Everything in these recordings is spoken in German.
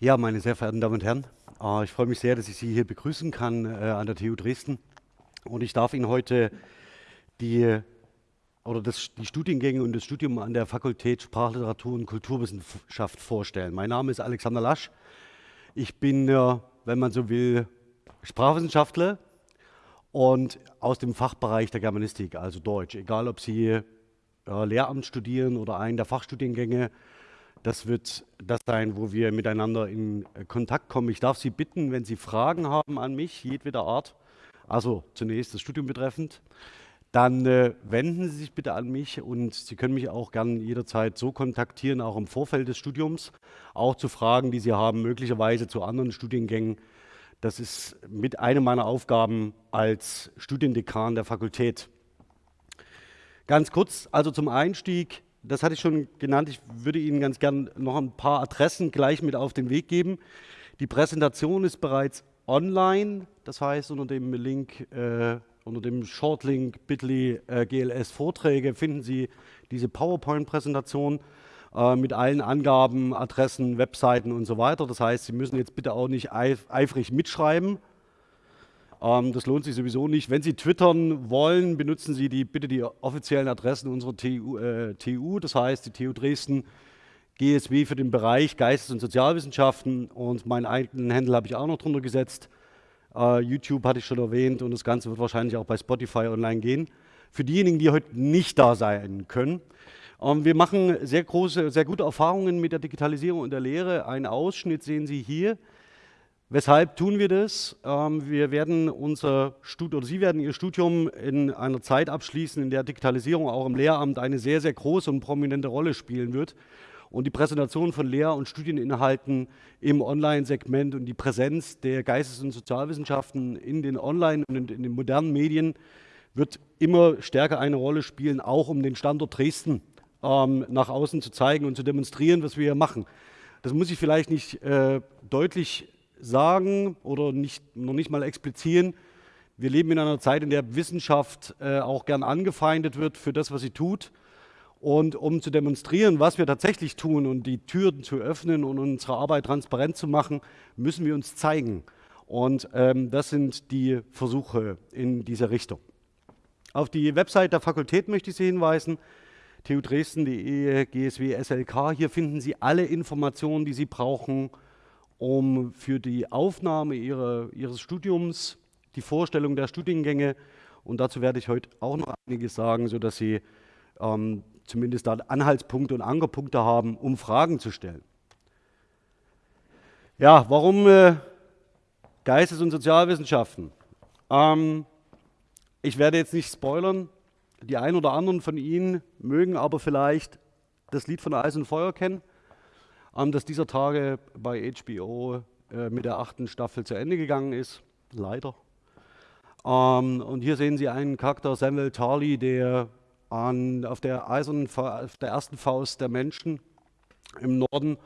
Ja, meine sehr verehrten Damen und Herren, äh, ich freue mich sehr, dass ich Sie hier begrüßen kann äh, an der TU Dresden. Und ich darf Ihnen heute die, oder das, die Studiengänge und das Studium an der Fakultät Sprachliteratur und Kulturwissenschaft vorstellen. Mein Name ist Alexander Lasch. Ich bin, äh, wenn man so will, Sprachwissenschaftler und aus dem Fachbereich der Germanistik, also Deutsch. Egal, ob Sie Lehramt studieren oder einen der Fachstudiengänge das wird das sein, wo wir miteinander in Kontakt kommen. Ich darf Sie bitten, wenn Sie Fragen haben an mich, jedweder Art, also zunächst das Studium betreffend, dann äh, wenden Sie sich bitte an mich und Sie können mich auch gern jederzeit so kontaktieren, auch im Vorfeld des Studiums, auch zu Fragen, die Sie haben, möglicherweise zu anderen Studiengängen. Das ist mit einer meiner Aufgaben als Studiendekan der Fakultät. Ganz kurz, also zum Einstieg, das hatte ich schon genannt. Ich würde Ihnen ganz gern noch ein paar Adressen gleich mit auf den Weg geben. Die Präsentation ist bereits online, das heißt unter dem Link, äh, unter dem Shortlink bit.ly äh, GLS Vorträge finden Sie diese PowerPoint-Präsentation äh, mit allen Angaben, Adressen, Webseiten und so weiter. Das heißt, Sie müssen jetzt bitte auch nicht eif eifrig mitschreiben, das lohnt sich sowieso nicht. Wenn Sie twittern wollen, benutzen Sie die, bitte die offiziellen Adressen unserer TU, äh, TU, das heißt die TU Dresden, GSW für den Bereich Geistes- und Sozialwissenschaften und meinen eigenen Händel habe ich auch noch drunter gesetzt. Uh, YouTube hatte ich schon erwähnt und das Ganze wird wahrscheinlich auch bei Spotify online gehen. Für diejenigen, die heute nicht da sein können, ähm, wir machen sehr große, sehr gute Erfahrungen mit der Digitalisierung und der Lehre. Einen Ausschnitt sehen Sie hier. Weshalb tun wir das? Ähm, wir werden unser Studium, oder Sie werden Ihr Studium in einer Zeit abschließen, in der Digitalisierung auch im Lehramt eine sehr, sehr große und prominente Rolle spielen wird. Und die Präsentation von Lehr- und Studieninhalten im Online-Segment und die Präsenz der Geistes- und Sozialwissenschaften in den Online- und in den modernen Medien wird immer stärker eine Rolle spielen, auch um den Standort Dresden ähm, nach außen zu zeigen und zu demonstrieren, was wir hier machen. Das muss ich vielleicht nicht äh, deutlich sagen oder nicht, noch nicht mal explizieren. Wir leben in einer Zeit, in der Wissenschaft äh, auch gern angefeindet wird für das, was sie tut. Und um zu demonstrieren, was wir tatsächlich tun und die Türen zu öffnen und unsere Arbeit transparent zu machen, müssen wir uns zeigen. Und ähm, das sind die Versuche in dieser Richtung. Auf die Website der Fakultät möchte ich Sie hinweisen, tudresden.de, GSW, SLK. Hier finden Sie alle Informationen, die Sie brauchen, um für die Aufnahme ihrer, ihres Studiums, die Vorstellung der Studiengänge und dazu werde ich heute auch noch einiges sagen, sodass Sie ähm, zumindest da Anhaltspunkte und Ankerpunkte haben, um Fragen zu stellen. Ja, warum äh, Geistes- und Sozialwissenschaften? Ähm, ich werde jetzt nicht spoilern, die einen oder anderen von Ihnen mögen aber vielleicht das Lied von Eis und Feuer kennen das dieser Tage bei HBO äh, mit der achten Staffel zu Ende gegangen ist. Leider. Ähm, und hier sehen Sie einen Charakter, Samuel Tarly, der an, auf, der eisernen, auf der ersten Faust der Menschen im Norden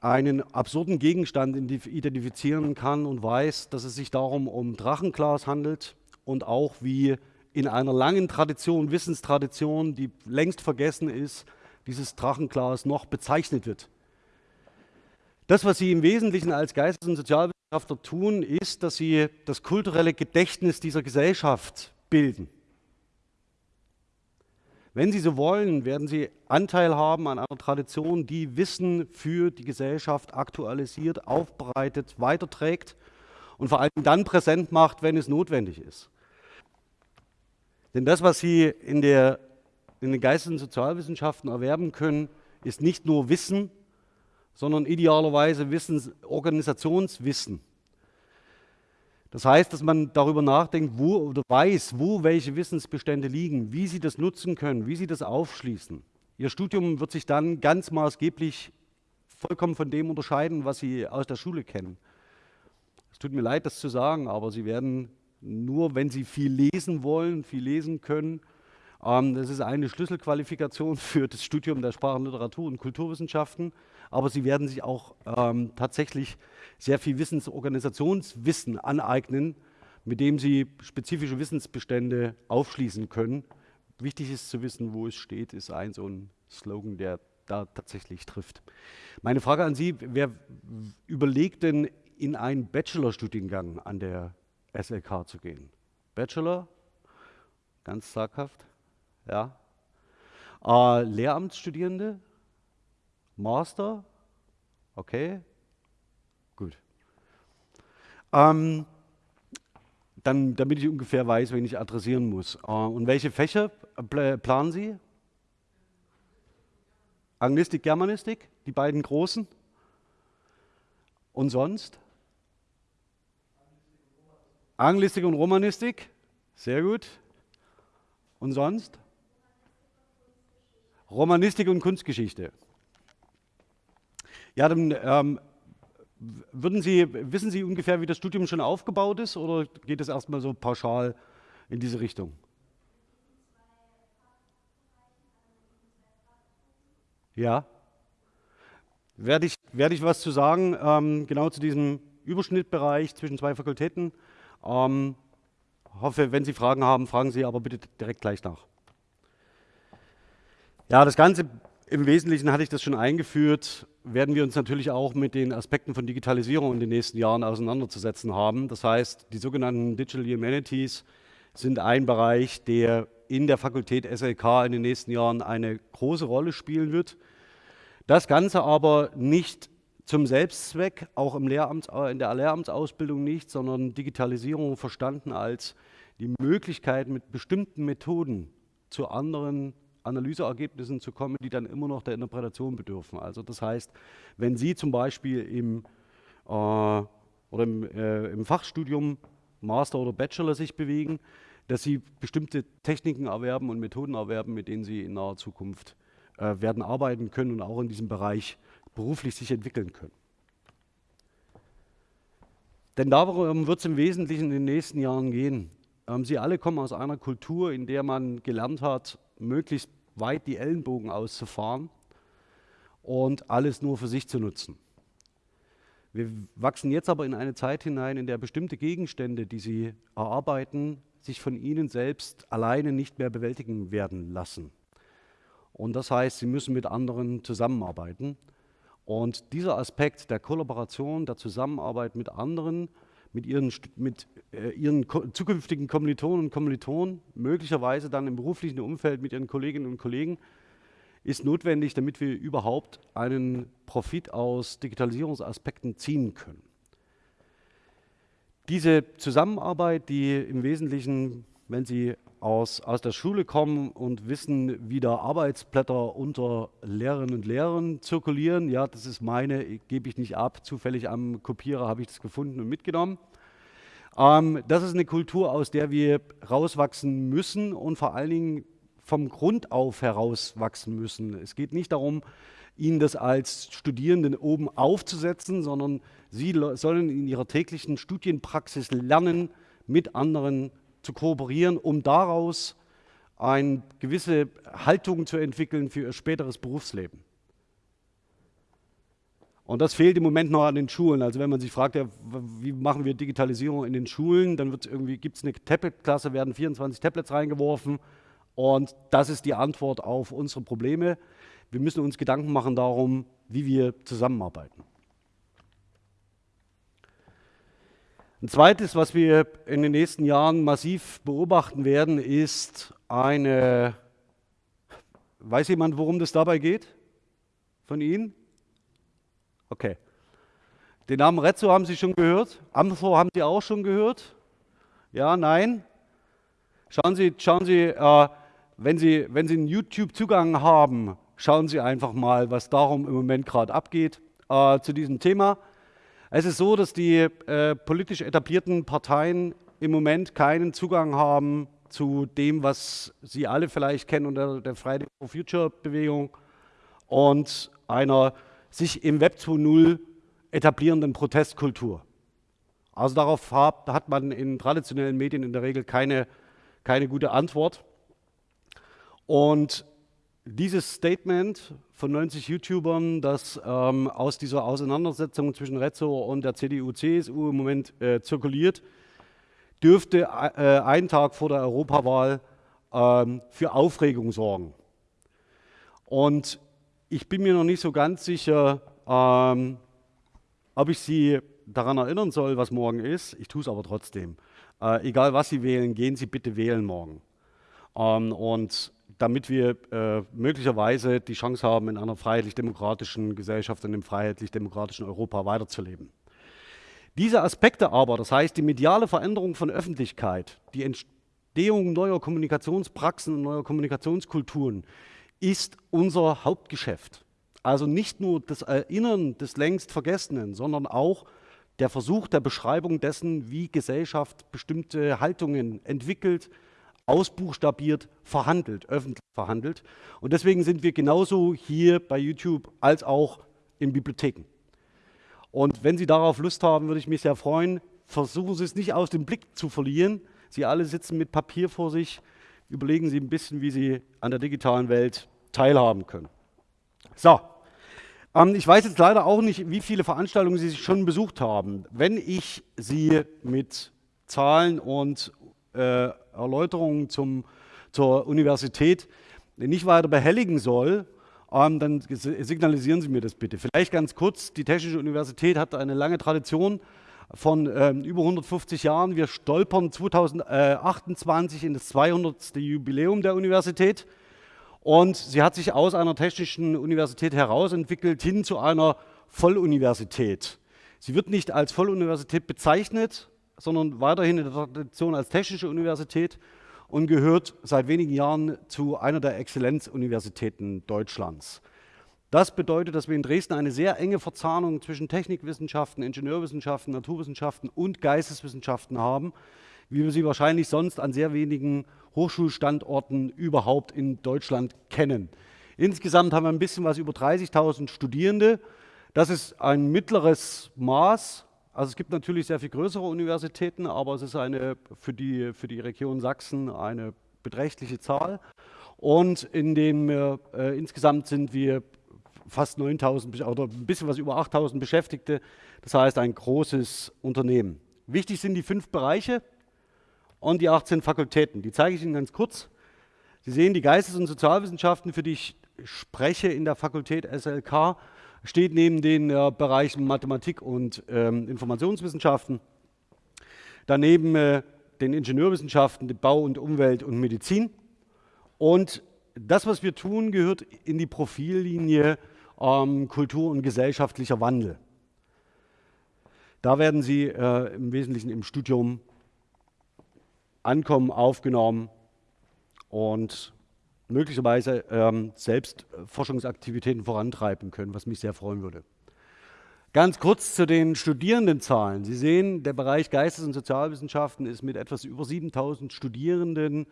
einen absurden Gegenstand identifizieren kann und weiß, dass es sich darum um Drachenglas handelt und auch wie in einer langen Tradition, Wissenstradition, die längst vergessen ist, dieses Drachenglas noch bezeichnet wird. Das, was Sie im Wesentlichen als Geistes- und Sozialwissenschaftler tun, ist, dass Sie das kulturelle Gedächtnis dieser Gesellschaft bilden. Wenn Sie so wollen, werden Sie Anteil haben an einer Tradition, die Wissen für die Gesellschaft aktualisiert, aufbereitet, weiterträgt und vor allem dann präsent macht, wenn es notwendig ist. Denn das, was Sie in, der, in den Geistes- und Sozialwissenschaften erwerben können, ist nicht nur Wissen, sondern idealerweise Wissens, Organisationswissen. Das heißt, dass man darüber nachdenkt, wo oder weiß, wo welche Wissensbestände liegen, wie sie das nutzen können, wie sie das aufschließen. Ihr Studium wird sich dann ganz maßgeblich vollkommen von dem unterscheiden, was Sie aus der Schule kennen. Es tut mir leid, das zu sagen, aber Sie werden nur, wenn Sie viel lesen wollen, viel lesen können, ähm, das ist eine Schlüsselqualifikation für das Studium der Sprachen, Literatur und Kulturwissenschaften aber sie werden sich auch ähm, tatsächlich sehr viel Wissensorganisationswissen aneignen, mit dem sie spezifische Wissensbestände aufschließen können. Wichtig ist zu wissen, wo es steht, ist ein so ein Slogan der da tatsächlich trifft. Meine Frage an Sie, wer überlegt denn in einen Bachelorstudiengang an der SLK zu gehen? Bachelor? Ganz zaghaft? Ja. Äh, Lehramtsstudierende? Master? Okay. Gut. Ähm, dann, damit ich ungefähr weiß, wen ich adressieren muss. Äh, und welche Fächer planen Sie? Anglistik, Germanistik, die beiden großen. Und sonst? Anglistik und Romanistik, sehr gut. Und sonst? Romanistik und Kunstgeschichte. Ja, dann ähm, würden Sie, wissen Sie ungefähr, wie das Studium schon aufgebaut ist oder geht es erstmal so pauschal in diese Richtung? Ja. Werde ich, werde ich was zu sagen, ähm, genau zu diesem Überschnittbereich zwischen zwei Fakultäten. Ähm, hoffe, wenn Sie Fragen haben, fragen Sie aber bitte direkt gleich nach. Ja, das Ganze im Wesentlichen hatte ich das schon eingeführt, werden wir uns natürlich auch mit den Aspekten von Digitalisierung in den nächsten Jahren auseinanderzusetzen haben. Das heißt, die sogenannten Digital Humanities sind ein Bereich, der in der Fakultät SLK in den nächsten Jahren eine große Rolle spielen wird. Das Ganze aber nicht zum Selbstzweck, auch im Lehramts, in der Lehramtsausbildung nicht, sondern Digitalisierung verstanden als die Möglichkeit, mit bestimmten Methoden zu anderen Analyseergebnissen zu kommen, die dann immer noch der Interpretation bedürfen. Also das heißt, wenn Sie zum Beispiel im, äh, oder im, äh, im Fachstudium Master oder Bachelor sich bewegen, dass Sie bestimmte Techniken erwerben und Methoden erwerben, mit denen Sie in naher Zukunft äh, werden arbeiten können und auch in diesem Bereich beruflich sich entwickeln können. Denn darum wird es im Wesentlichen in den nächsten Jahren gehen. Ähm, Sie alle kommen aus einer Kultur, in der man gelernt hat, möglichst weit die Ellenbogen auszufahren und alles nur für sich zu nutzen. Wir wachsen jetzt aber in eine Zeit hinein, in der bestimmte Gegenstände, die Sie erarbeiten, sich von Ihnen selbst alleine nicht mehr bewältigen werden lassen. Und das heißt, Sie müssen mit anderen zusammenarbeiten. Und dieser Aspekt der Kollaboration, der Zusammenarbeit mit anderen, mit ihren, mit, ihren zukünftigen Kommilitonen und Kommilitonen, möglicherweise dann im beruflichen Umfeld mit ihren Kolleginnen und Kollegen, ist notwendig, damit wir überhaupt einen Profit aus Digitalisierungsaspekten ziehen können. Diese Zusammenarbeit, die im Wesentlichen, wenn Sie aus, aus der Schule kommen und wissen, wie da Arbeitsblätter unter Lehrerinnen und Lehrern zirkulieren. Ja, das ist meine, gebe ich nicht ab. Zufällig am Kopierer habe ich das gefunden und mitgenommen. Ähm, das ist eine Kultur, aus der wir rauswachsen müssen und vor allen Dingen vom Grund auf herauswachsen müssen. Es geht nicht darum, Ihnen das als Studierenden oben aufzusetzen, sondern Sie sollen in Ihrer täglichen Studienpraxis lernen, mit anderen zu kooperieren, um daraus eine gewisse Haltung zu entwickeln für ihr späteres Berufsleben. Und das fehlt im Moment noch an den Schulen. Also wenn man sich fragt, ja, wie machen wir Digitalisierung in den Schulen, dann gibt es eine Tablet-Klasse, werden 24 Tablets reingeworfen und das ist die Antwort auf unsere Probleme. Wir müssen uns Gedanken machen darum, wie wir zusammenarbeiten. Ein zweites, was wir in den nächsten Jahren massiv beobachten werden, ist eine, weiß jemand, worum das dabei geht? Von Ihnen? Okay. Den Namen Rezzo haben Sie schon gehört? Amthor haben Sie auch schon gehört? Ja, nein? Schauen Sie, schauen Sie, äh, wenn Sie, wenn Sie einen YouTube-Zugang haben, schauen Sie einfach mal, was darum im Moment gerade abgeht äh, zu diesem Thema. Es ist so, dass die äh, politisch etablierten Parteien im Moment keinen Zugang haben zu dem, was Sie alle vielleicht kennen unter der Friday for Future Bewegung und einer sich im Web 2.0 etablierenden Protestkultur. Also darauf hat man in traditionellen Medien in der Regel keine, keine gute Antwort. Und dieses Statement von 90 YouTubern, das ähm, aus dieser Auseinandersetzung zwischen Rezzo und der CDU-CSU im Moment äh, zirkuliert, dürfte äh, einen Tag vor der Europawahl ähm, für Aufregung sorgen. Und ich bin mir noch nicht so ganz sicher, ähm, ob ich Sie daran erinnern soll, was morgen ist. Ich tue es aber trotzdem. Äh, egal was Sie wählen, gehen Sie bitte wählen morgen. Ähm, und damit wir äh, möglicherweise die Chance haben, in einer freiheitlich-demokratischen Gesellschaft, in einem freiheitlich-demokratischen Europa weiterzuleben. Diese Aspekte aber, das heißt die mediale Veränderung von Öffentlichkeit, die Entstehung neuer Kommunikationspraxen und neuer Kommunikationskulturen, ist unser Hauptgeschäft. Also nicht nur das Erinnern des längst Vergessenen, sondern auch der Versuch der Beschreibung dessen, wie Gesellschaft bestimmte Haltungen entwickelt, ausbuchstabiert, verhandelt, öffentlich verhandelt. Und deswegen sind wir genauso hier bei YouTube als auch in Bibliotheken. Und wenn Sie darauf Lust haben, würde ich mich sehr freuen. Versuchen Sie es nicht aus dem Blick zu verlieren. Sie alle sitzen mit Papier vor sich. Überlegen Sie ein bisschen, wie Sie an der digitalen Welt teilhaben können. So, ähm, ich weiß jetzt leider auch nicht, wie viele Veranstaltungen Sie schon besucht haben. Wenn ich Sie mit Zahlen und äh, Erläuterungen zum, zur Universität nicht weiter behelligen soll, ähm, dann signalisieren Sie mir das bitte. Vielleicht ganz kurz, die Technische Universität hat eine lange Tradition von ähm, über 150 Jahren. Wir stolpern 2028 in das 200. Jubiläum der Universität. Und sie hat sich aus einer technischen Universität herausentwickelt hin zu einer Volluniversität. Sie wird nicht als Volluniversität bezeichnet, sondern weiterhin in der Tradition als technische Universität und gehört seit wenigen Jahren zu einer der Exzellenzuniversitäten Deutschlands. Das bedeutet, dass wir in Dresden eine sehr enge Verzahnung zwischen Technikwissenschaften, Ingenieurwissenschaften, Naturwissenschaften und Geisteswissenschaften haben, wie wir sie wahrscheinlich sonst an sehr wenigen Hochschulstandorten überhaupt in Deutschland kennen. Insgesamt haben wir ein bisschen was über 30.000 Studierende. Das ist ein mittleres Maß. Also es gibt natürlich sehr viel größere Universitäten, aber es ist eine für die, für die Region Sachsen eine beträchtliche Zahl. Und in dem äh, insgesamt sind wir fast 9.000 oder ein bisschen was über 8.000 Beschäftigte. Das heißt ein großes Unternehmen. Wichtig sind die fünf Bereiche und die 18 Fakultäten. Die zeige ich Ihnen ganz kurz. Sie sehen die Geistes- und Sozialwissenschaften, für die ich spreche in der Fakultät SLK, steht neben den äh, Bereichen Mathematik und ähm, Informationswissenschaften, daneben äh, den Ingenieurwissenschaften, Bau und Umwelt und Medizin. Und das, was wir tun, gehört in die Profillinie ähm, Kultur und gesellschaftlicher Wandel. Da werden Sie äh, im Wesentlichen im Studium ankommen, aufgenommen und möglicherweise ähm, selbst Forschungsaktivitäten vorantreiben können, was mich sehr freuen würde. Ganz kurz zu den Studierendenzahlen. Sie sehen, der Bereich Geistes- und Sozialwissenschaften ist mit etwas über 7000 Studierenden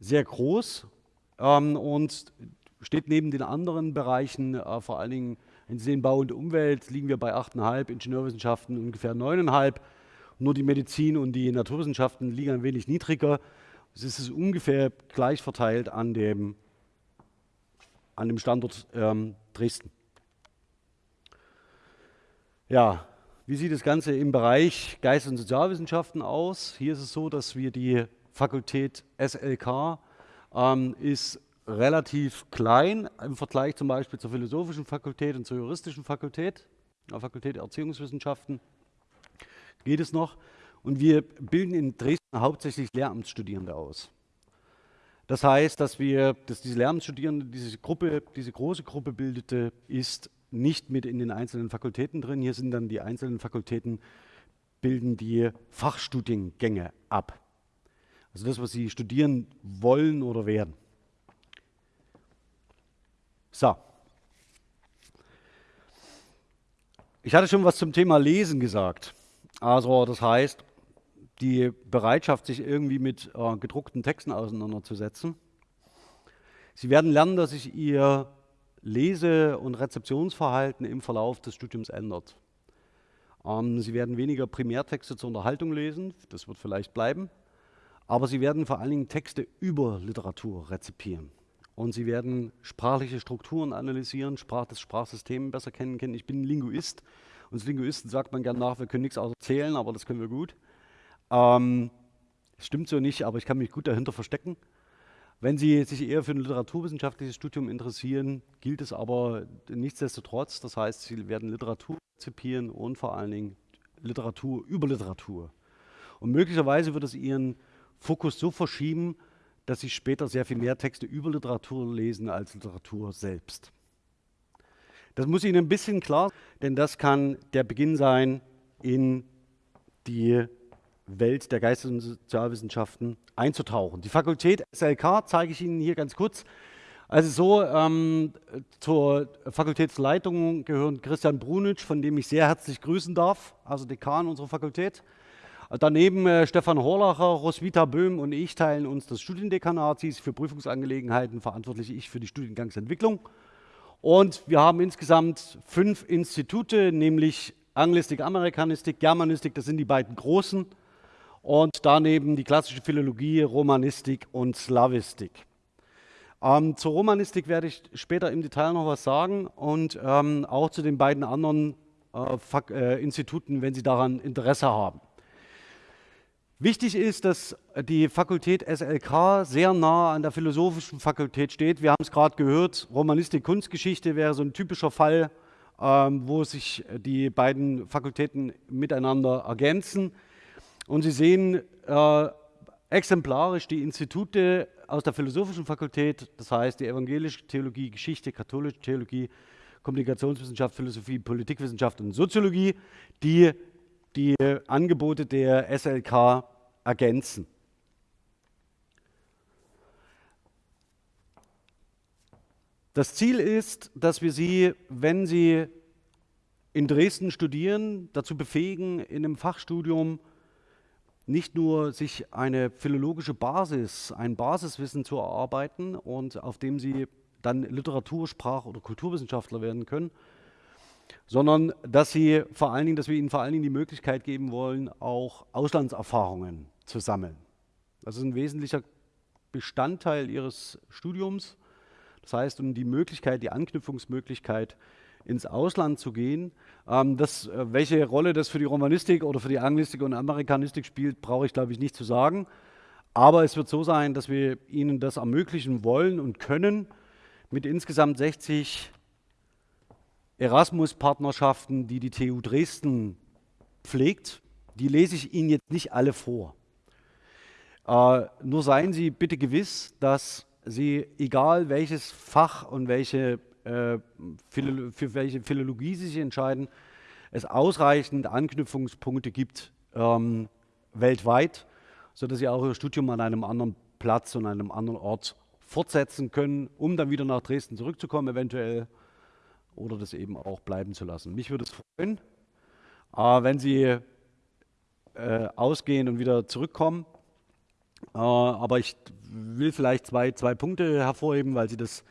sehr groß ähm, und steht neben den anderen Bereichen, äh, vor allen Dingen in den Bau und Umwelt, liegen wir bei 8,5, Ingenieurwissenschaften ungefähr 9,5 nur die Medizin und die Naturwissenschaften liegen ein wenig niedriger. Es ist ungefähr gleich verteilt an dem, an dem Standort ähm, Dresden. Ja, wie sieht das Ganze im Bereich Geist- und Sozialwissenschaften aus? Hier ist es so, dass wir die Fakultät SLK ähm, ist relativ klein im Vergleich zum Beispiel zur philosophischen Fakultät und zur juristischen Fakultät, der Fakultät Erziehungswissenschaften geht es noch. Und wir bilden in Dresden hauptsächlich Lehramtsstudierende aus. Das heißt, dass wir, dass diese Lehramtsstudierende, diese Gruppe, diese große Gruppe bildete, ist nicht mit in den einzelnen Fakultäten drin. Hier sind dann die einzelnen Fakultäten, bilden die Fachstudiengänge ab. Also das, was Sie studieren wollen oder werden. So. Ich hatte schon was zum Thema Lesen gesagt. Also das heißt, die Bereitschaft, sich irgendwie mit äh, gedruckten Texten auseinanderzusetzen. Sie werden lernen, dass sich Ihr Lese- und Rezeptionsverhalten im Verlauf des Studiums ändert. Ähm, Sie werden weniger Primärtexte zur Unterhaltung lesen, das wird vielleicht bleiben, aber Sie werden vor allen Dingen Texte über Literatur rezipieren. Und Sie werden sprachliche Strukturen analysieren, Sprach, das Sprachsystem besser kennen. Ich bin Linguist uns Linguisten sagt man gern nach, wir können nichts außer aber das können wir gut. Ähm, stimmt so nicht, aber ich kann mich gut dahinter verstecken. Wenn Sie sich eher für ein literaturwissenschaftliches Studium interessieren, gilt es aber nichtsdestotrotz. Das heißt, Sie werden Literatur rezipieren und vor allen Dingen Literatur über Literatur. Und möglicherweise wird es Ihren Fokus so verschieben, dass Sie später sehr viel mehr Texte über Literatur lesen als Literatur selbst. Das muss Ihnen ein bisschen klar, denn das kann der Beginn sein in die Welt der Geistes- und Sozialwissenschaften einzutauchen. Die Fakultät SLK zeige ich Ihnen hier ganz kurz. Also so, ähm, zur Fakultätsleitung gehören Christian Brunitsch, von dem ich sehr herzlich grüßen darf, also Dekan unserer Fakultät. Daneben äh, Stefan Horlacher, Roswitha Böhm und ich teilen uns das Studiendekanat. Sie ist für Prüfungsangelegenheiten verantwortlich, ich für die Studiengangsentwicklung. Und wir haben insgesamt fünf Institute, nämlich Anglistik, Amerikanistik, Germanistik, das sind die beiden großen und daneben die klassische Philologie, Romanistik und Slavistik. Ähm, zur Romanistik werde ich später im Detail noch was sagen und ähm, auch zu den beiden anderen äh, äh, Instituten, wenn Sie daran Interesse haben. Wichtig ist, dass die Fakultät SLK sehr nah an der philosophischen Fakultät steht. Wir haben es gerade gehört, Romanistik, Kunstgeschichte wäre so ein typischer Fall, ähm, wo sich die beiden Fakultäten miteinander ergänzen. Und Sie sehen äh, exemplarisch die Institute aus der Philosophischen Fakultät, das heißt die evangelische Theologie, Geschichte, katholische Theologie, Kommunikationswissenschaft, Philosophie, Politikwissenschaft und Soziologie, die die Angebote der SLK ergänzen. Das Ziel ist, dass wir Sie, wenn Sie in Dresden studieren, dazu befähigen, in einem Fachstudium nicht nur sich eine philologische Basis, ein Basiswissen zu erarbeiten und auf dem sie dann Literatur-, Sprach- oder Kulturwissenschaftler werden können, sondern dass sie vor allen Dingen, dass wir ihnen vor allen Dingen die Möglichkeit geben wollen, auch Auslandserfahrungen zu sammeln. Das ist ein wesentlicher Bestandteil ihres Studiums. Das heißt, um die Möglichkeit, die Anknüpfungsmöglichkeit ins Ausland zu gehen. Ähm, das, äh, welche Rolle das für die Romanistik oder für die Anglistik und Amerikanistik spielt, brauche ich, glaube ich, nicht zu sagen. Aber es wird so sein, dass wir Ihnen das ermöglichen wollen und können mit insgesamt 60 Erasmus-Partnerschaften, die die TU Dresden pflegt. Die lese ich Ihnen jetzt nicht alle vor. Äh, nur seien Sie bitte gewiss, dass Sie, egal welches Fach und welche äh, für welche Philologie Sie sich entscheiden, es ausreichend Anknüpfungspunkte gibt ähm, weltweit, sodass Sie auch Ihr Studium an einem anderen Platz und einem anderen Ort fortsetzen können, um dann wieder nach Dresden zurückzukommen eventuell oder das eben auch bleiben zu lassen. Mich würde es freuen, äh, wenn Sie äh, ausgehen und wieder zurückkommen. Äh, aber ich will vielleicht zwei, zwei Punkte hervorheben, weil Sie das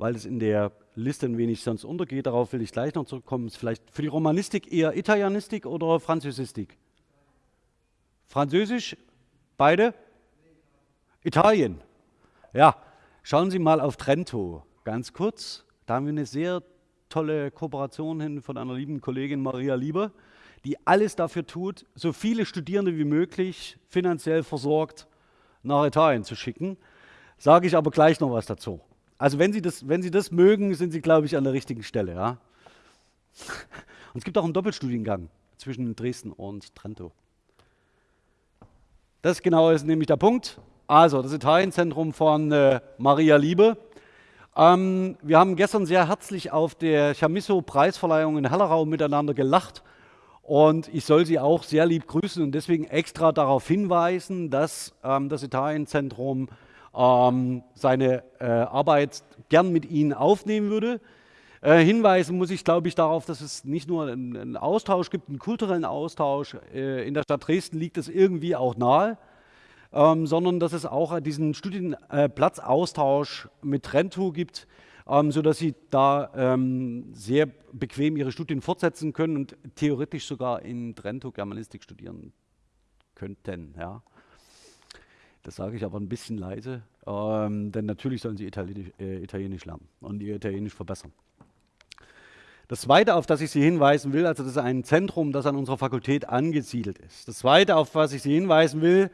weil es in der Liste ein wenig sonst untergeht. Darauf will ich gleich noch zurückkommen. Ist vielleicht für die Romanistik eher Italienistik oder Französistik? Französisch? Beide? Italien. Ja, schauen Sie mal auf Trento. Ganz kurz, da haben wir eine sehr tolle Kooperation hin von einer lieben Kollegin Maria Lieber, die alles dafür tut, so viele Studierende wie möglich finanziell versorgt nach Italien zu schicken. Sage ich aber gleich noch was dazu. Also wenn Sie das, wenn Sie das mögen, sind Sie, glaube ich, an der richtigen Stelle. Ja? Und es gibt auch einen Doppelstudiengang zwischen Dresden und Trento. Das genau ist nämlich der Punkt. Also das Italienzentrum von äh, Maria Liebe. Ähm, wir haben gestern sehr herzlich auf der Chamisso-Preisverleihung in Hellerau miteinander gelacht. Und ich soll Sie auch sehr lieb grüßen und deswegen extra darauf hinweisen, dass ähm, das Italienzentrum ähm, seine äh, Arbeit gern mit Ihnen aufnehmen würde. Äh, hinweisen muss ich, glaube ich, darauf, dass es nicht nur einen, einen Austausch gibt, einen kulturellen Austausch. Äh, in der Stadt Dresden liegt es irgendwie auch nahe, ähm, sondern dass es auch diesen Studienplatzaustausch mit Trento gibt, ähm, sodass Sie da ähm, sehr bequem Ihre Studien fortsetzen können und theoretisch sogar in Trento Germanistik studieren könnten. Ja. Das sage ich aber ein bisschen leise, ähm, denn natürlich sollen sie Italienisch, äh, Italienisch lernen und ihr Italienisch verbessern. Das Zweite, auf das ich Sie hinweisen will, also das ist ein Zentrum, das an unserer Fakultät angesiedelt ist. Das Zweite, auf was ich Sie hinweisen will,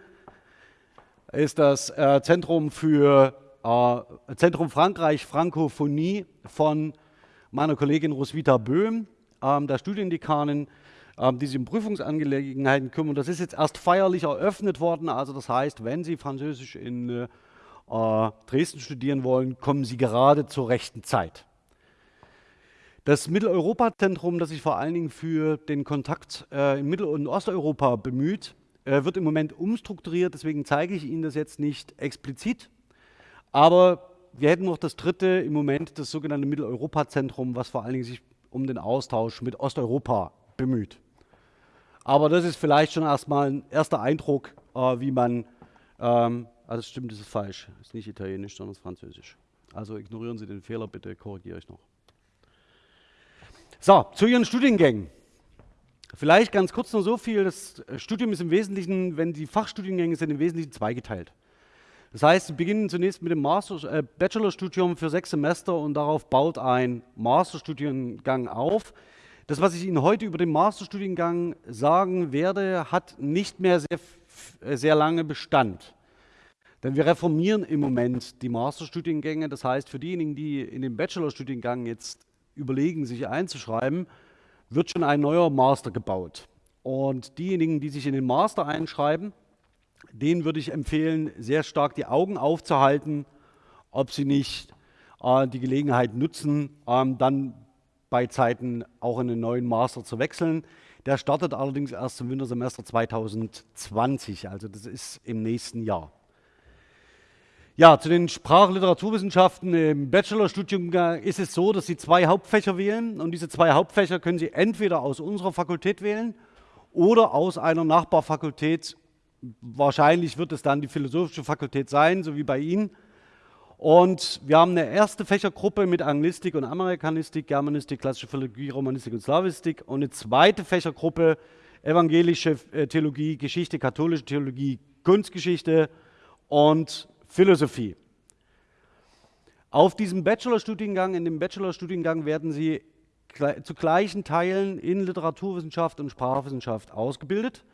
ist das äh, Zentrum für äh, Zentrum Frankreich Frankophonie von meiner Kollegin Roswitha Böhm, ähm, der Studiendekanin, ähm, die sich um Prüfungsangelegenheiten kümmern. Das ist jetzt erst feierlich eröffnet worden. Also das heißt, wenn Sie Französisch in äh, Dresden studieren wollen, kommen Sie gerade zur rechten Zeit. Das Mitteleuropa-Zentrum, das sich vor allen Dingen für den Kontakt in Mittel- und Osteuropa bemüht, äh, wird im Moment umstrukturiert. Deswegen zeige ich Ihnen das jetzt nicht explizit. Aber wir hätten noch das dritte im Moment, das sogenannte Mitteleuropa-Zentrum, was vor allen Dingen sich um den Austausch mit Osteuropa bemüht. Aber das ist vielleicht schon erstmal ein erster Eindruck, äh, wie man, ähm, also stimmt, das ist falsch, ist nicht italienisch, sondern französisch. Also ignorieren Sie den Fehler, bitte korrigiere ich noch. So, zu Ihren Studiengängen. Vielleicht ganz kurz nur so viel, das Studium ist im Wesentlichen, wenn die Fachstudiengänge sind, im Wesentlichen zweigeteilt. Das heißt, Sie beginnen zunächst mit dem Master, äh, Bachelorstudium für sechs Semester und darauf baut ein Masterstudiengang auf. Das, was ich Ihnen heute über den Masterstudiengang sagen werde, hat nicht mehr sehr, äh, sehr lange Bestand. Denn wir reformieren im Moment die Masterstudiengänge. Das heißt, für diejenigen, die in den Bachelorstudiengang jetzt überlegen, sich einzuschreiben, wird schon ein neuer Master gebaut. Und diejenigen, die sich in den Master einschreiben, denen würde ich empfehlen, sehr stark die Augen aufzuhalten, ob sie nicht äh, die Gelegenheit nutzen, ähm, dann bei Zeiten auch in den neuen Master zu wechseln. Der startet allerdings erst im Wintersemester 2020, also das ist im nächsten Jahr. Ja, zu den Sprachliteraturwissenschaften im Bachelorstudium ist es so, dass Sie zwei Hauptfächer wählen und diese zwei Hauptfächer können Sie entweder aus unserer Fakultät wählen oder aus einer Nachbarfakultät. Wahrscheinlich wird es dann die philosophische Fakultät sein, so wie bei Ihnen. Und wir haben eine erste Fächergruppe mit Anglistik und Amerikanistik, Germanistik, klassische Philologie, Romanistik und Slavistik und eine zweite Fächergruppe evangelische äh, Theologie, Geschichte, katholische Theologie, Kunstgeschichte und Philosophie. Auf diesem Bachelorstudiengang, in dem Bachelorstudiengang werden Sie zu gleichen Teilen in Literaturwissenschaft und Sprachwissenschaft ausgebildet.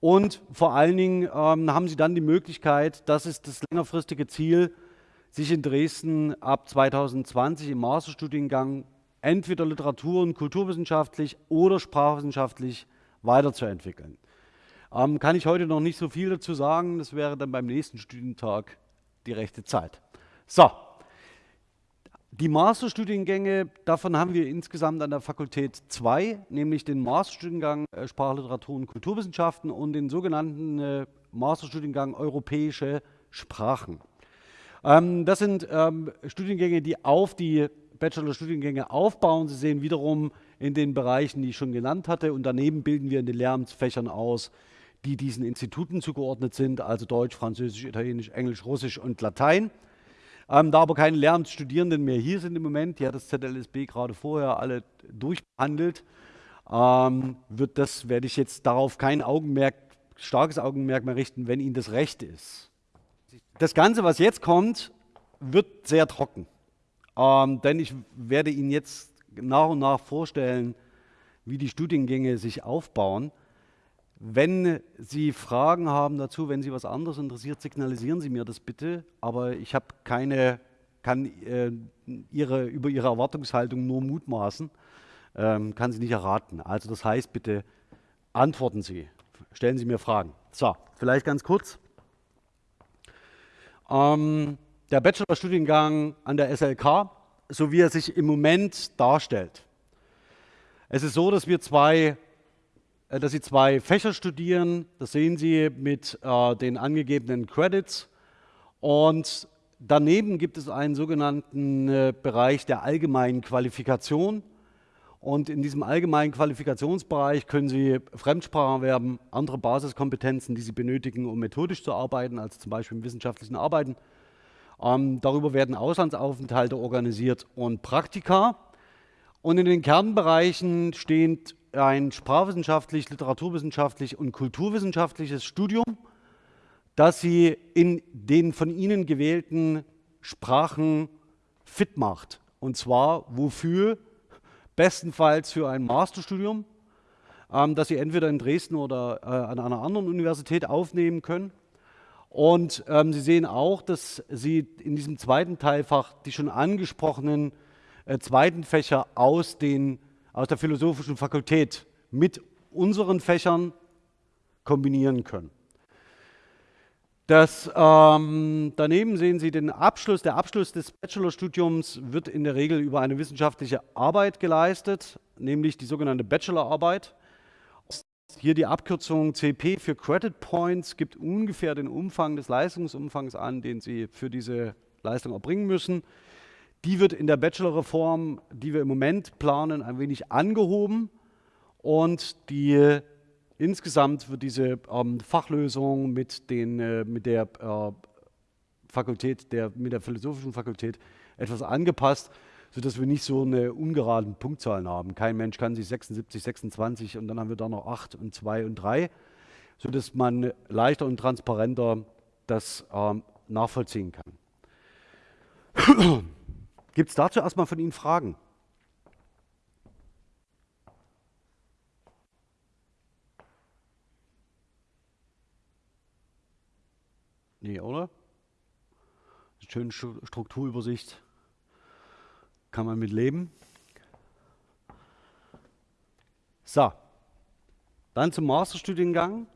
Und vor allen Dingen ähm, haben Sie dann die Möglichkeit, das ist das längerfristige Ziel, sich in Dresden ab 2020 im Masterstudiengang entweder literatur- und kulturwissenschaftlich oder sprachwissenschaftlich weiterzuentwickeln. Ähm, kann ich heute noch nicht so viel dazu sagen, das wäre dann beim nächsten Studientag die rechte Zeit. So, die Masterstudiengänge, davon haben wir insgesamt an der Fakultät zwei, nämlich den Masterstudiengang äh, Sprachliteratur und Kulturwissenschaften und den sogenannten äh, Masterstudiengang Europäische Sprachen. Ähm, das sind ähm, Studiengänge, die auf die Bachelor-Studiengänge aufbauen. Sie sehen wiederum in den Bereichen, die ich schon genannt hatte. Und daneben bilden wir in den Lehramtsfächern aus, die diesen Instituten zugeordnet sind, also Deutsch, Französisch, Italienisch, Englisch, Russisch und Latein. Ähm, da aber keine Lehramtsstudierenden mehr hier sind im Moment, die hat das ZLSB gerade vorher alle durchbehandelt, ähm, wird das, werde ich jetzt darauf kein Augenmerk, starkes Augenmerk mehr richten, wenn Ihnen das recht ist. Das Ganze, was jetzt kommt, wird sehr trocken. Ähm, denn ich werde Ihnen jetzt nach und nach vorstellen, wie die Studiengänge sich aufbauen. Wenn Sie Fragen haben dazu, wenn Sie was anderes interessiert, signalisieren Sie mir das bitte. Aber ich habe keine, kann äh, Ihre, über Ihre Erwartungshaltung nur mutmaßen, ähm, kann sie nicht erraten. Also das heißt, bitte antworten Sie, stellen Sie mir Fragen. So, vielleicht ganz kurz. Ähm, der Bachelorstudiengang an der SLK, so wie er sich im Moment darstellt. Es ist so, dass wir zwei, dass Sie zwei Fächer studieren. Das sehen Sie mit äh, den angegebenen Credits. Und daneben gibt es einen sogenannten äh, Bereich der allgemeinen Qualifikation. Und in diesem allgemeinen Qualifikationsbereich können Sie Fremdsprachen erwerben, andere Basiskompetenzen, die Sie benötigen, um methodisch zu arbeiten, also zum Beispiel im wissenschaftlichen Arbeiten. Ähm, darüber werden Auslandsaufenthalte organisiert und Praktika. Und in den Kernbereichen steht ein sprachwissenschaftlich, literaturwissenschaftlich und kulturwissenschaftliches Studium, das Sie in den von Ihnen gewählten Sprachen fit macht. Und zwar wofür? bestenfalls für ein Masterstudium, ähm, das Sie entweder in Dresden oder äh, an einer anderen Universität aufnehmen können. Und ähm, Sie sehen auch, dass Sie in diesem zweiten Teilfach die schon angesprochenen äh, zweiten Fächer aus, den, aus der philosophischen Fakultät mit unseren Fächern kombinieren können. Das, ähm, daneben sehen Sie den Abschluss. Der Abschluss des Bachelorstudiums wird in der Regel über eine wissenschaftliche Arbeit geleistet, nämlich die sogenannte Bachelorarbeit. Hier die Abkürzung CP für Credit Points gibt ungefähr den Umfang des Leistungsumfangs an, den Sie für diese Leistung erbringen müssen. Die wird in der Bachelorreform, die wir im Moment planen, ein wenig angehoben und die insgesamt wird diese ähm, Fachlösung mit, den, äh, mit der äh, Fakultät, der, mit der philosophischen Fakultät etwas angepasst sodass wir nicht so eine ungeraden Punktzahlen haben. Kein Mensch kann sich 76, 26 und dann haben wir da noch 8 und 2 und 3, sodass man leichter und transparenter das ähm, nachvollziehen kann. Gibt es dazu erstmal von Ihnen Fragen? Nee, oder? Schöne Strukturübersicht kann man mit leben. So, dann zum Masterstudiengang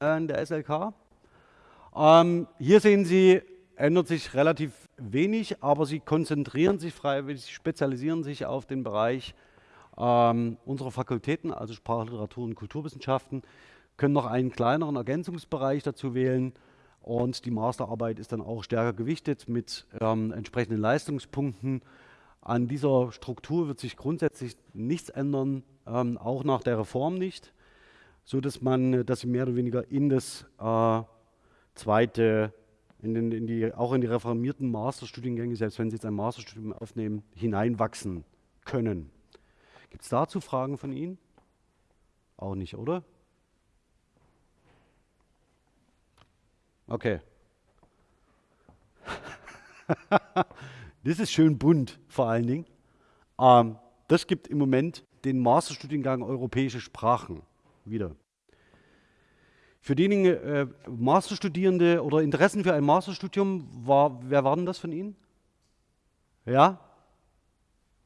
äh, der SLK. Ähm, hier sehen Sie, ändert sich relativ wenig, aber Sie konzentrieren sich freiwillig, Sie spezialisieren sich auf den Bereich ähm, unserer Fakultäten, also Sprache, Literatur und Kulturwissenschaften, können noch einen kleineren Ergänzungsbereich dazu wählen. Und die Masterarbeit ist dann auch stärker gewichtet mit ähm, entsprechenden Leistungspunkten. An dieser Struktur wird sich grundsätzlich nichts ändern, ähm, auch nach der Reform nicht, so dass man, dass sie mehr oder weniger in das äh, zweite, in den, in die, auch in die reformierten Masterstudiengänge, selbst wenn sie jetzt ein Masterstudium aufnehmen, hineinwachsen können. Gibt es dazu Fragen von Ihnen? Auch nicht, oder? Okay. Das ist schön bunt vor allen Dingen. Ähm, das gibt im Moment den Masterstudiengang Europäische Sprachen wieder. Für diejenigen äh, Masterstudierende oder Interessen für ein Masterstudium, war, wer war denn das von Ihnen? Ja?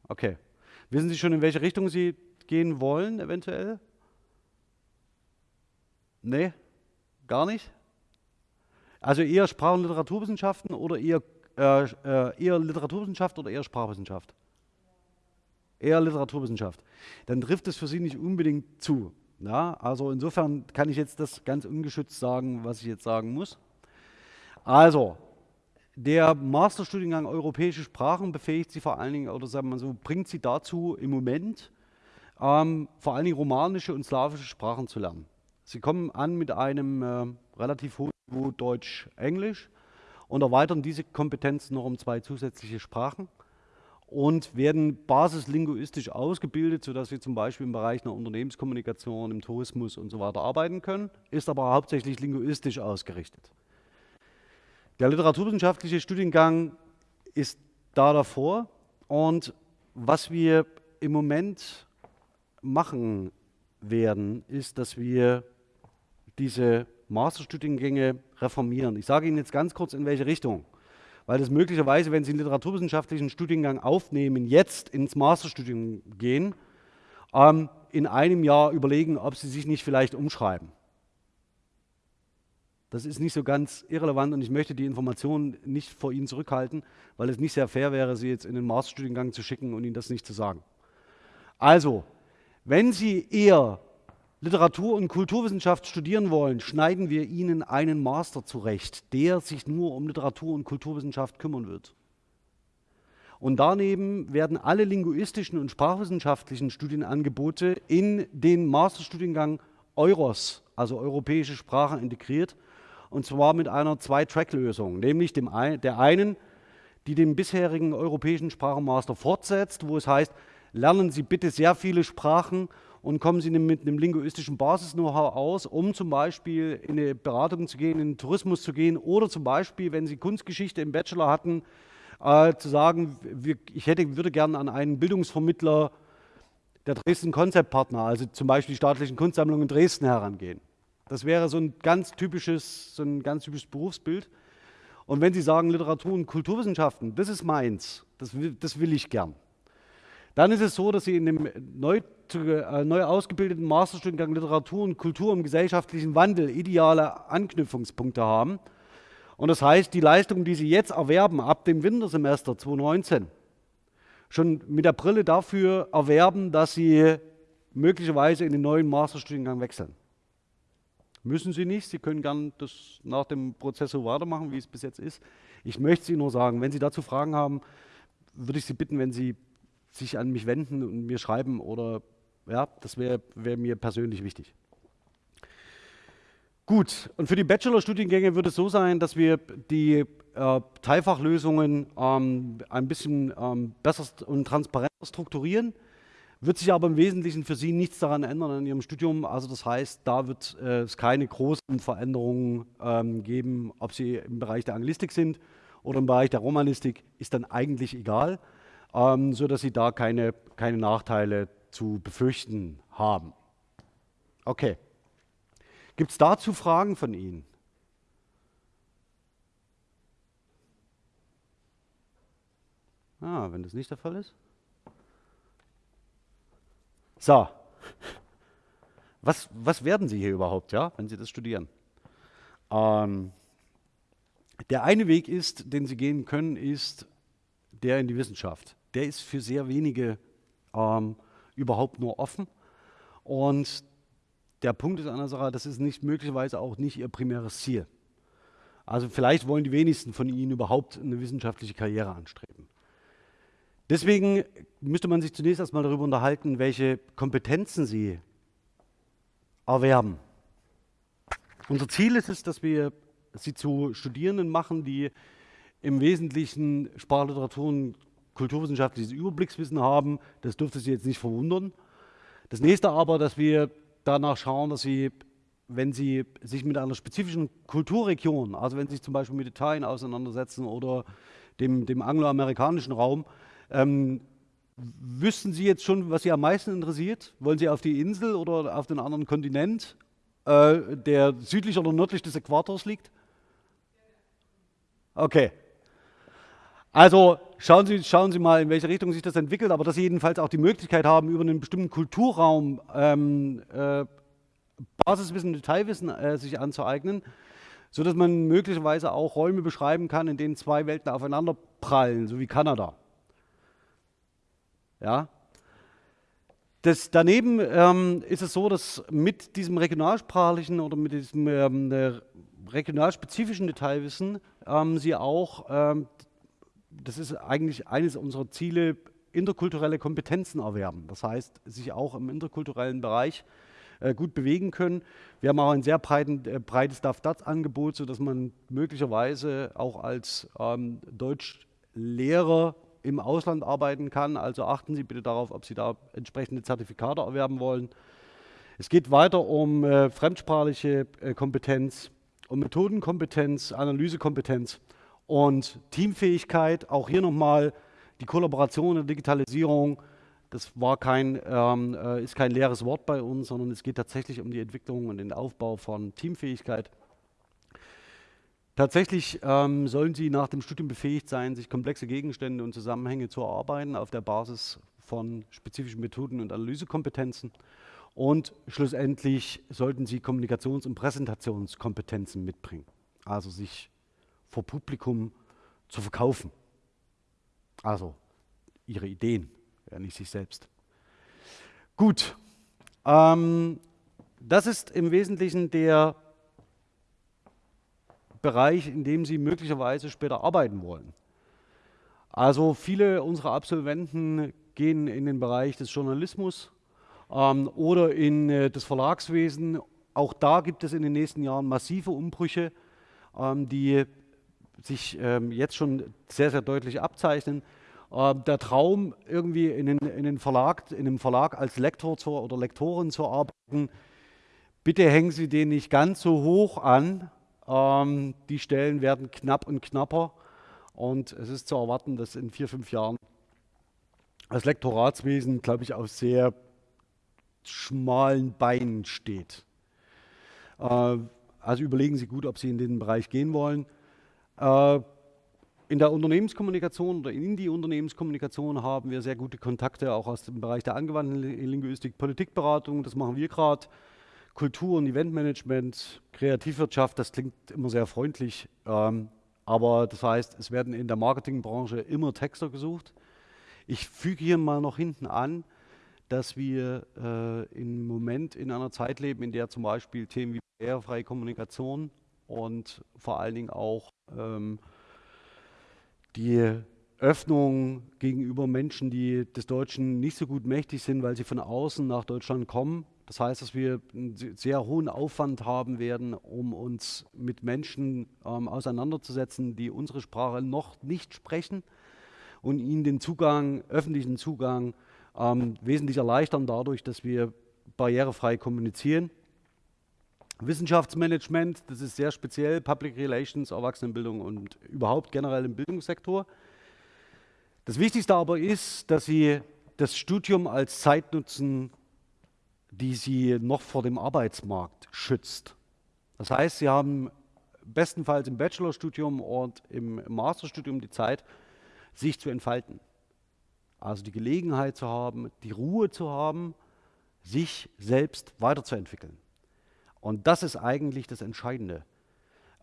Okay. Wissen Sie schon, in welche Richtung Sie gehen wollen, eventuell? Nee? Gar nicht? Also eher Sprach- und Literaturwissenschaften oder eher äh, äh, eher Literaturwissenschaft oder eher Sprachwissenschaft? Eher Literaturwissenschaft. Dann trifft es für Sie nicht unbedingt zu. Ja? Also insofern kann ich jetzt das ganz ungeschützt sagen, was ich jetzt sagen muss. Also, der Masterstudiengang Europäische Sprachen befähigt Sie vor allen Dingen, oder sagen wir so, bringt Sie dazu im Moment, ähm, vor allen Dingen romanische und slawische Sprachen zu lernen. Sie kommen an mit einem äh, relativ hohen Niveau Deutsch-Englisch und erweitern diese Kompetenz noch um zwei zusätzliche Sprachen und werden basislinguistisch ausgebildet, sodass sie zum Beispiel im Bereich einer Unternehmenskommunikation, im Tourismus und so weiter arbeiten können, ist aber hauptsächlich linguistisch ausgerichtet. Der literaturwissenschaftliche Studiengang ist da davor und was wir im Moment machen werden, ist, dass wir diese Masterstudiengänge reformieren. Ich sage Ihnen jetzt ganz kurz, in welche Richtung. Weil das möglicherweise, wenn Sie einen literaturwissenschaftlichen Studiengang aufnehmen, jetzt ins Masterstudium gehen, ähm, in einem Jahr überlegen, ob Sie sich nicht vielleicht umschreiben. Das ist nicht so ganz irrelevant und ich möchte die Informationen nicht vor Ihnen zurückhalten, weil es nicht sehr fair wäre, Sie jetzt in den Masterstudiengang zu schicken und Ihnen das nicht zu sagen. Also, wenn Sie eher Literatur- und Kulturwissenschaft studieren wollen, schneiden wir ihnen einen Master zurecht, der sich nur um Literatur- und Kulturwissenschaft kümmern wird. Und daneben werden alle linguistischen und sprachwissenschaftlichen Studienangebote in den Masterstudiengang EUROS, also europäische Sprachen, integriert. Und zwar mit einer Zwei-Track-Lösung, nämlich dem der einen, die den bisherigen europäischen Sprachenmaster fortsetzt, wo es heißt, lernen Sie bitte sehr viele Sprachen und kommen Sie mit einem linguistischen Basis-Know-how aus, um zum Beispiel in eine Beratung zu gehen, in den Tourismus zu gehen oder zum Beispiel, wenn Sie Kunstgeschichte im Bachelor hatten, äh, zu sagen, wir, ich hätte, würde gerne an einen Bildungsvermittler der Dresden Konzeptpartner, also zum Beispiel die staatlichen Kunstsammlungen in Dresden herangehen. Das wäre so ein ganz typisches, so ein ganz typisches Berufsbild. Und wenn Sie sagen Literatur und Kulturwissenschaften, das ist meins, das das will ich gern, dann ist es so, dass Sie in dem neu, äh, neu ausgebildeten Masterstudiengang Literatur und Kultur im gesellschaftlichen Wandel ideale Anknüpfungspunkte haben. Und das heißt, die Leistungen, die Sie jetzt erwerben ab dem Wintersemester 2019, schon mit der Brille dafür erwerben, dass Sie möglicherweise in den neuen Masterstudiengang wechseln. Müssen Sie nicht, Sie können gern das nach dem Prozess so weitermachen, wie es bis jetzt ist. Ich möchte Sie nur sagen, wenn Sie dazu Fragen haben, würde ich Sie bitten, wenn Sie sich an mich wenden und mir schreiben oder ja, das wäre wär mir persönlich wichtig. Gut, und für die Bachelorstudiengänge wird es so sein, dass wir die äh, Teilfachlösungen ähm, ein bisschen ähm, besser und transparenter strukturieren. Wird sich aber im Wesentlichen für Sie nichts daran ändern in Ihrem Studium. Also das heißt, da wird äh, es keine großen Veränderungen ähm, geben, ob Sie im Bereich der Anglistik sind oder im Bereich der Romanistik, ist dann eigentlich egal ähm, sodass Sie da keine, keine Nachteile zu befürchten haben. Okay. Gibt es dazu Fragen von Ihnen? Ah, wenn das nicht der Fall ist. So. Was, was werden Sie hier überhaupt, ja, wenn Sie das studieren? Ähm, der eine Weg ist, den Sie gehen können, ist der in die Wissenschaft der ist für sehr wenige ähm, überhaupt nur offen. Und der Punkt ist an der Sache, das ist nicht möglicherweise auch nicht ihr primäres Ziel. Also vielleicht wollen die wenigsten von Ihnen überhaupt eine wissenschaftliche Karriere anstreben. Deswegen müsste man sich zunächst erstmal darüber unterhalten, welche Kompetenzen Sie erwerben. Unser Ziel ist es, dass wir Sie zu Studierenden machen, die im Wesentlichen Sprachliteratur und kulturwissenschaftliches Überblickswissen haben. Das dürfte Sie jetzt nicht verwundern. Das nächste aber, dass wir danach schauen, dass Sie, wenn Sie sich mit einer spezifischen Kulturregion, also wenn Sie sich zum Beispiel mit Italien auseinandersetzen oder dem, dem angloamerikanischen Raum, ähm, wüssten Sie jetzt schon, was Sie am meisten interessiert? Wollen Sie auf die Insel oder auf den anderen Kontinent, äh, der südlich oder nördlich des Äquators liegt? Okay, also schauen Sie, schauen Sie mal, in welche Richtung sich das entwickelt, aber dass Sie jedenfalls auch die Möglichkeit haben, über einen bestimmten Kulturraum ähm, äh, Basiswissen, Detailwissen äh, sich anzueignen, sodass man möglicherweise auch Räume beschreiben kann, in denen zwei Welten aufeinander prallen, so wie Kanada. Ja? Das, daneben ähm, ist es so, dass mit diesem regionalsprachlichen oder mit diesem ähm, äh, regionalspezifischen Detailwissen ähm, Sie auch ähm, das ist eigentlich eines unserer Ziele, interkulturelle Kompetenzen erwerben. Das heißt, sich auch im interkulturellen Bereich äh, gut bewegen können. Wir haben auch ein sehr breiten, äh, breites DAF-DATS-Angebot, sodass man möglicherweise auch als ähm, Deutschlehrer im Ausland arbeiten kann. Also achten Sie bitte darauf, ob Sie da entsprechende Zertifikate erwerben wollen. Es geht weiter um äh, fremdsprachliche äh, Kompetenz, um Methodenkompetenz, Analysekompetenz und Teamfähigkeit, auch hier nochmal die Kollaboration der Digitalisierung, das war kein, ähm, äh, ist kein leeres Wort bei uns, sondern es geht tatsächlich um die Entwicklung und den Aufbau von Teamfähigkeit. Tatsächlich ähm, sollen Sie nach dem Studium befähigt sein, sich komplexe Gegenstände und Zusammenhänge zu erarbeiten auf der Basis von spezifischen Methoden und Analysekompetenzen. Und schlussendlich sollten Sie Kommunikations- und Präsentationskompetenzen mitbringen. Also sich vor Publikum zu verkaufen. Also ihre Ideen, ja nicht sich selbst. Gut, ähm, das ist im Wesentlichen der Bereich, in dem Sie möglicherweise später arbeiten wollen. Also viele unserer Absolventen gehen in den Bereich des Journalismus ähm, oder in äh, das Verlagswesen. Auch da gibt es in den nächsten Jahren massive Umbrüche, ähm, die sich ähm, jetzt schon sehr, sehr deutlich abzeichnen. Ähm, der Traum, irgendwie in, den, in, den Verlag, in einem Verlag als Lektor zu, oder Lektorin zu arbeiten, bitte hängen Sie den nicht ganz so hoch an. Ähm, die Stellen werden knapp und knapper und es ist zu erwarten, dass in vier, fünf Jahren das Lektoratswesen, glaube ich, auf sehr schmalen Beinen steht. Äh, also überlegen Sie gut, ob Sie in den Bereich gehen wollen. Äh, in der Unternehmenskommunikation oder in die Unternehmenskommunikation haben wir sehr gute Kontakte, auch aus dem Bereich der angewandten Linguistik, Politikberatung, das machen wir gerade. Kultur- und Eventmanagement, Kreativwirtschaft, das klingt immer sehr freundlich, ähm, aber das heißt, es werden in der Marketingbranche immer Texter gesucht. Ich füge hier mal noch hinten an, dass wir äh, im Moment in einer Zeit leben, in der zum Beispiel Themen wie barrierefreie Kommunikation und vor allen Dingen auch ähm, die Öffnung gegenüber Menschen, die des Deutschen nicht so gut mächtig sind, weil sie von außen nach Deutschland kommen. Das heißt, dass wir einen sehr hohen Aufwand haben werden, um uns mit Menschen ähm, auseinanderzusetzen, die unsere Sprache noch nicht sprechen und ihnen den Zugang, öffentlichen Zugang ähm, wesentlich erleichtern dadurch, dass wir barrierefrei kommunizieren. Wissenschaftsmanagement, das ist sehr speziell, Public Relations, Erwachsenenbildung und überhaupt generell im Bildungssektor. Das Wichtigste aber ist, dass Sie das Studium als Zeit nutzen, die Sie noch vor dem Arbeitsmarkt schützt. Das heißt, Sie haben bestenfalls im Bachelorstudium und im Masterstudium die Zeit, sich zu entfalten. Also die Gelegenheit zu haben, die Ruhe zu haben, sich selbst weiterzuentwickeln. Und das ist eigentlich das Entscheidende.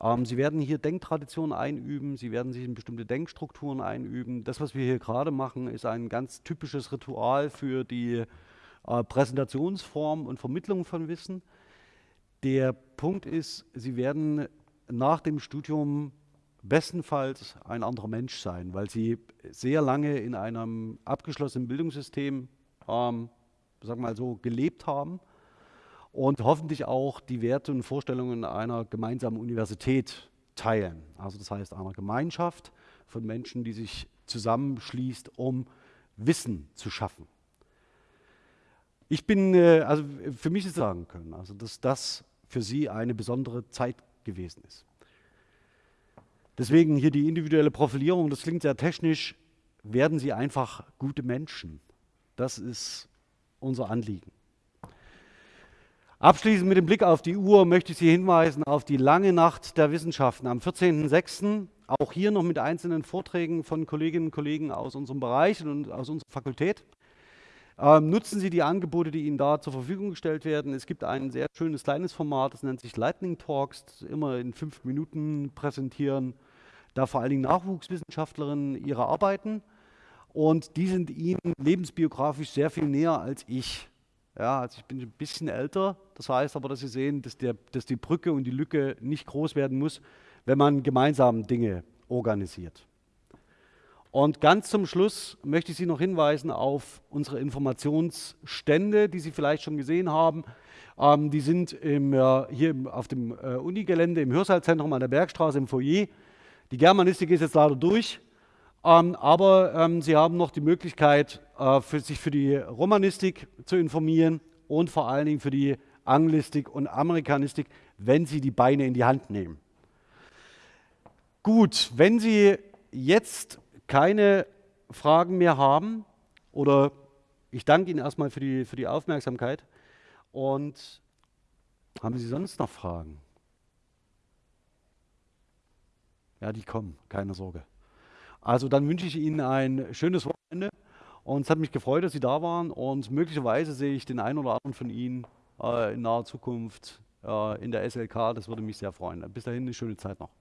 Ähm, Sie werden hier Denktraditionen einüben, Sie werden sich in bestimmte Denkstrukturen einüben. Das, was wir hier gerade machen, ist ein ganz typisches Ritual für die äh, Präsentationsform und Vermittlung von Wissen. Der Punkt ist, Sie werden nach dem Studium bestenfalls ein anderer Mensch sein, weil Sie sehr lange in einem abgeschlossenen Bildungssystem, ähm, sagen wir mal so, gelebt haben und hoffentlich auch die Werte und Vorstellungen einer gemeinsamen Universität teilen. Also das heißt einer Gemeinschaft von Menschen, die sich zusammenschließt, um Wissen zu schaffen. Ich bin, äh, also für mich ist sagen können, also dass das für Sie eine besondere Zeit gewesen ist. Deswegen hier die individuelle Profilierung, das klingt sehr technisch, werden Sie einfach gute Menschen. Das ist unser Anliegen. Abschließend mit dem Blick auf die Uhr möchte ich Sie hinweisen auf die lange Nacht der Wissenschaften am 14.06. Auch hier noch mit einzelnen Vorträgen von Kolleginnen und Kollegen aus unserem Bereich und aus unserer Fakultät. Ähm, nutzen Sie die Angebote, die Ihnen da zur Verfügung gestellt werden. Es gibt ein sehr schönes kleines Format, das nennt sich Lightning Talks, immer in fünf Minuten präsentieren, da vor allen Dingen Nachwuchswissenschaftlerinnen ihre Arbeiten. Und die sind Ihnen lebensbiografisch sehr viel näher als ich. Ja, also ich bin ein bisschen älter, das heißt aber, dass Sie sehen, dass, der, dass die Brücke und die Lücke nicht groß werden muss, wenn man gemeinsam Dinge organisiert. Und ganz zum Schluss möchte ich Sie noch hinweisen auf unsere Informationsstände, die Sie vielleicht schon gesehen haben. Ähm, die sind im, äh, hier auf dem äh, Unigelände im Hörsaalzentrum an der Bergstraße im Foyer. Die Germanistik ist jetzt leider durch, ähm, aber ähm, Sie haben noch die Möglichkeit, äh, für, sich für die Romanistik zu informieren und vor allen Dingen für die Anglistik und Amerikanistik, wenn Sie die Beine in die Hand nehmen. Gut, wenn Sie jetzt keine Fragen mehr haben oder ich danke Ihnen erstmal für die, für die Aufmerksamkeit und haben Sie sonst noch Fragen? Ja, die kommen, keine Sorge. Also dann wünsche ich Ihnen ein schönes Wochenende und es hat mich gefreut, dass Sie da waren und möglicherweise sehe ich den einen oder anderen von Ihnen äh, in naher Zukunft äh, in der SLK. Das würde mich sehr freuen. Bis dahin eine schöne Zeit noch.